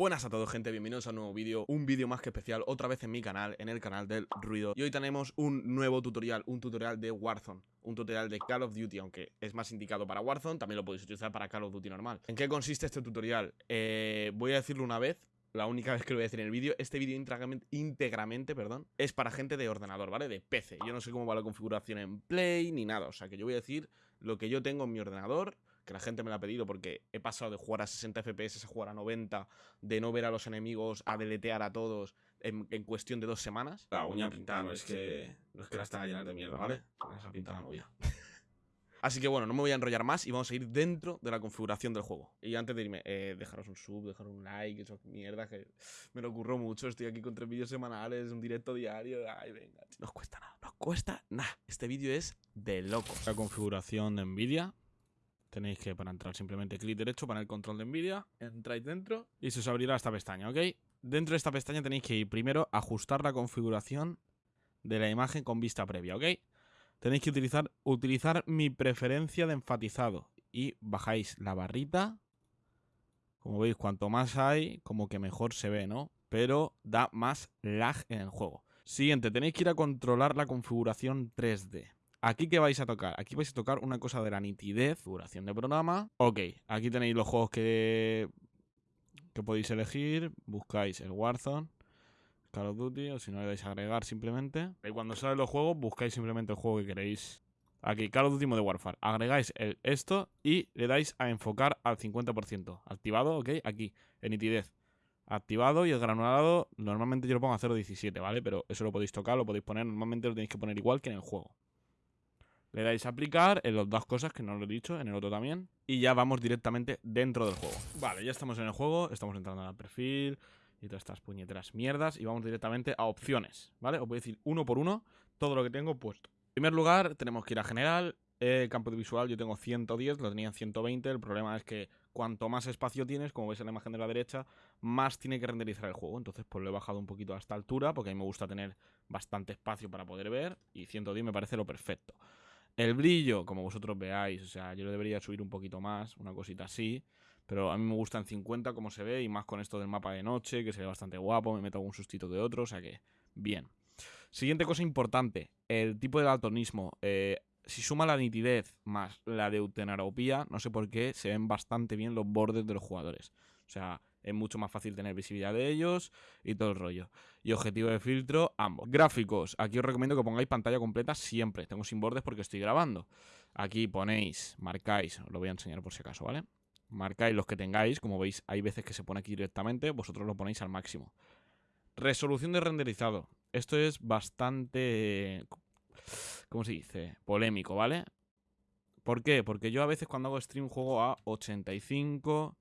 Buenas a todos gente, bienvenidos a un nuevo vídeo, un vídeo más que especial, otra vez en mi canal, en el canal del ruido Y hoy tenemos un nuevo tutorial, un tutorial de Warzone, un tutorial de Call of Duty Aunque es más indicado para Warzone, también lo podéis utilizar para Call of Duty normal ¿En qué consiste este tutorial? Eh, voy a decirlo una vez, la única vez que lo voy a decir en el vídeo, este vídeo íntegramente, íntegramente, perdón, es para gente de ordenador, ¿vale? De PC. Yo no sé cómo va la configuración en Play ni nada, o sea que yo voy a decir lo que yo tengo en mi ordenador, que la gente me la ha pedido porque he pasado de jugar a 60 FPS a jugar a 90, de no ver a los enemigos, a deletear a todos en, cuestión de dos semanas. La uña pintada, no es que, no es que la está llena de mierda, ¿vale? Esa pinta la novia. Así que bueno, no me voy a enrollar más y vamos a ir dentro de la configuración del juego. Y antes de irme, eh, dejaros un sub, dejaros un like, eso mierda, que me lo ocurro mucho. Estoy aquí con tres vídeos semanales, un directo diario. Ay, venga, no os cuesta nada, no os cuesta nada. Este vídeo es de loco. La configuración de Nvidia, Tenéis que para entrar simplemente clic derecho, para el control de Nvidia, entráis dentro y se os abrirá esta pestaña, ¿ok? Dentro de esta pestaña tenéis que ir primero a ajustar la configuración de la imagen con vista previa, ¿ok? Tenéis que utilizar, utilizar mi preferencia de enfatizado y bajáis la barrita. Como veis, cuanto más hay, como que mejor se ve, ¿no? Pero da más lag en el juego. Siguiente, tenéis que ir a controlar la configuración 3D. ¿Aquí qué vais a tocar? Aquí vais a tocar una cosa de la nitidez, duración de programa. Ok, aquí tenéis los juegos que, que podéis elegir. Buscáis el Warzone, Call of Duty, o si no le dais a agregar simplemente. Y cuando salen los juegos, buscáis simplemente el juego que queréis. Aquí, Call of Duty de Warfare. Agregáis el, esto y le dais a enfocar al 50%. Activado, ok, aquí, en nitidez. Activado y el granulado, normalmente yo lo pongo a 0.17, ¿vale? Pero eso lo podéis tocar, lo podéis poner, normalmente lo tenéis que poner igual que en el juego. Le dais a aplicar en las dos cosas, que no lo he dicho, en el otro también. Y ya vamos directamente dentro del juego. Vale, ya estamos en el juego, estamos entrando al perfil y todas estas puñeteras mierdas. Y vamos directamente a opciones, ¿vale? Os voy a decir uno por uno todo lo que tengo puesto. En primer lugar, tenemos que ir a general. El campo de visual yo tengo 110, lo tenía en 120. El problema es que cuanto más espacio tienes, como veis en la imagen de la derecha, más tiene que renderizar el juego. Entonces pues lo he bajado un poquito a esta altura, porque a mí me gusta tener bastante espacio para poder ver. Y 110 me parece lo perfecto. El brillo, como vosotros veáis, o sea, yo lo debería subir un poquito más, una cosita así. Pero a mí me gusta en 50 como se ve y más con esto del mapa de noche, que se ve bastante guapo, me meto algún sustito de otro, o sea que bien. Siguiente cosa importante, el tipo de daltonismo. Eh, si suma la nitidez más la deutenaropía, no sé por qué, se ven bastante bien los bordes de los jugadores. O sea, es mucho más fácil tener visibilidad de ellos y todo el rollo. Y objetivo de filtro, ambos. Gráficos, aquí os recomiendo que pongáis pantalla completa siempre. Tengo sin bordes porque estoy grabando. Aquí ponéis, marcáis, os lo voy a enseñar por si acaso, ¿vale? Marcáis los que tengáis, como veis hay veces que se pone aquí directamente, vosotros lo ponéis al máximo. Resolución de renderizado. Esto es bastante... ¿Cómo se dice? Polémico, ¿vale? ¿Por qué? Porque yo a veces cuando hago stream juego a 85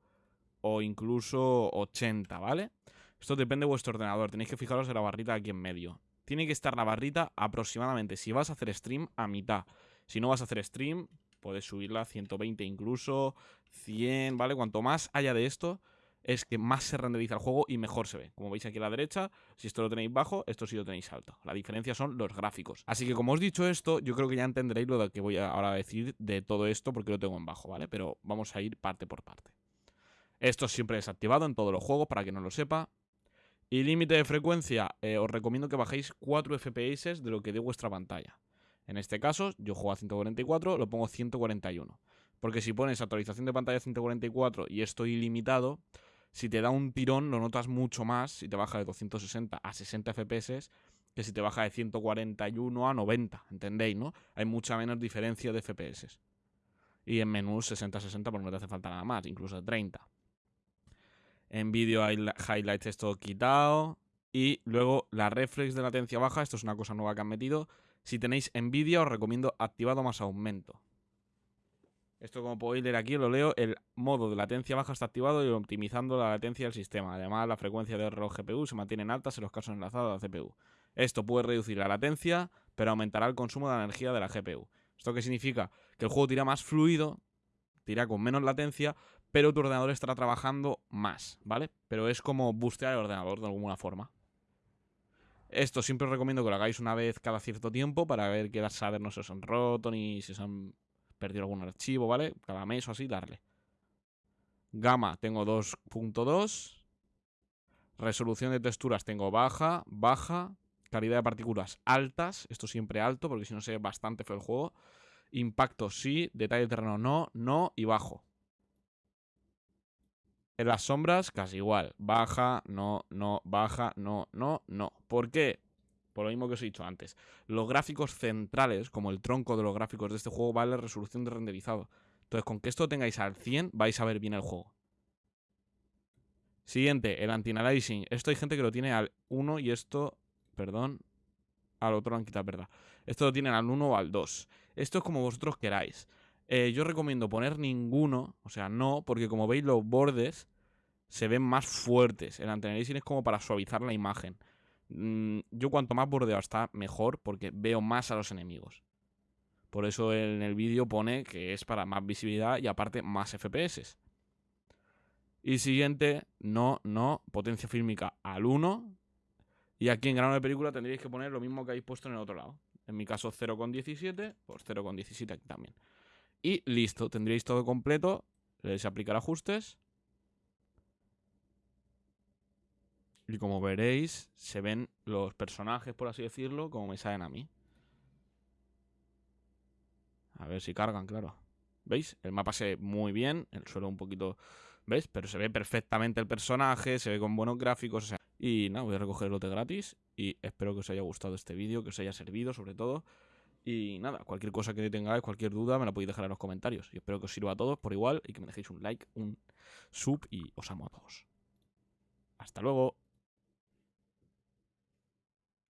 o incluso 80, ¿vale? Esto depende de vuestro ordenador, tenéis que fijaros en la barrita aquí en medio. Tiene que estar la barrita aproximadamente, si vas a hacer stream, a mitad. Si no vas a hacer stream, puedes subirla a 120 incluso, 100, ¿vale? Cuanto más haya de esto, es que más se renderiza el juego y mejor se ve. Como veis aquí a la derecha, si esto lo tenéis bajo, esto sí lo tenéis alto. La diferencia son los gráficos. Así que como os he dicho esto, yo creo que ya entenderéis lo que voy a ahora a decir de todo esto porque lo tengo en bajo, ¿vale? Pero vamos a ir parte por parte. Esto siempre desactivado en todos los juegos, para que no lo sepa. Y límite de frecuencia, eh, os recomiendo que bajéis 4 FPS de lo que dé vuestra pantalla. En este caso, yo juego a 144, lo pongo 141. Porque si pones actualización de pantalla 144 y esto ilimitado, si te da un tirón lo notas mucho más si te baja de 260 a 60 FPS que si te baja de 141 a 90, ¿entendéis, no? Hay mucha menos diferencia de FPS. Y en menús 60-60 pues no te hace falta nada más, incluso de 30. En vídeo highlights esto quitado. Y luego la reflex de latencia baja, esto es una cosa nueva que han metido. Si tenéis Nvidia os recomiendo activado más aumento. Esto como podéis leer aquí, lo leo, el modo de latencia baja está activado y optimizando la latencia del sistema. Además, la frecuencia de reloj GPU se mantiene en altas en los casos enlazados a la CPU. Esto puede reducir la latencia, pero aumentará el consumo de la energía de la GPU. ¿Esto qué significa? Que el juego tira más fluido, tira con menos latencia, pero tu ordenador estará trabajando más, ¿vale? Pero es como bustear el ordenador de alguna forma. Esto siempre os recomiendo que lo hagáis una vez cada cierto tiempo para ver que saber no se os han roto ni si se han perdido algún archivo, ¿vale? Cada mes o así darle. Gama tengo 2.2 Resolución de texturas tengo baja, baja. Calidad de partículas altas. Esto siempre alto, porque si no se ve bastante feo el juego. Impacto sí, detalle de terreno no, no y bajo. En las sombras, casi igual. Baja, no, no, baja, no, no, no. ¿Por qué? Por lo mismo que os he dicho antes. Los gráficos centrales, como el tronco de los gráficos de este juego, vale resolución de renderizado. Entonces, con que esto tengáis al 100, vais a ver bien el juego. Siguiente, el anti-aliasing. Esto hay gente que lo tiene al 1 y esto, perdón, al otro lo han quitado, verdad. Esto lo tienen al 1 o al 2. Esto es como vosotros queráis. Eh, yo recomiendo poner ninguno, o sea, no, porque como veis los bordes se ven más fuertes. El anti-aliasing es como para suavizar la imagen. Mm, yo cuanto más bordeado está, mejor, porque veo más a los enemigos. Por eso en el vídeo pone que es para más visibilidad y aparte más FPS. Y siguiente, no, no, potencia fílmica al 1. Y aquí en grano de película tendríais que poner lo mismo que habéis puesto en el otro lado. En mi caso 0,17, pues 0,17 aquí también. Y listo, tendríais todo completo. Le a aplicar ajustes. Y como veréis, se ven los personajes, por así decirlo, como me salen a mí. A ver si cargan, claro. ¿Veis? El mapa se ve muy bien, el suelo un poquito... ¿Veis? Pero se ve perfectamente el personaje, se ve con buenos gráficos, o sea... Y nada, voy a recoger el lote gratis y espero que os haya gustado este vídeo, que os haya servido sobre todo. Y nada, cualquier cosa que tengáis, cualquier duda, me la podéis dejar en los comentarios. Y espero que os sirva a todos por igual y que me dejéis un like, un sub y os amo a todos. Hasta luego.